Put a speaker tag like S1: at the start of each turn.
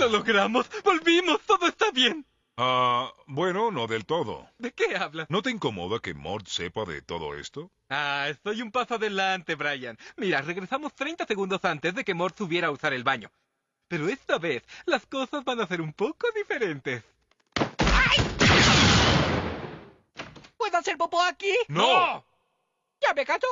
S1: ¡Lo logramos! ¡Volvimos! ¡Todo está bien!
S2: Ah, bueno, no del todo.
S1: ¿De qué hablas?
S2: ¿No te incomoda que Mort sepa de todo esto?
S1: Ah, estoy un paso adelante, Brian. Mira, regresamos 30 segundos antes de que Mort subiera a usar el baño. Pero esta vez las cosas van a ser un poco diferentes.
S3: ¿Puedo hacer popó aquí?
S2: ¡No!
S3: ¿Ya me callo?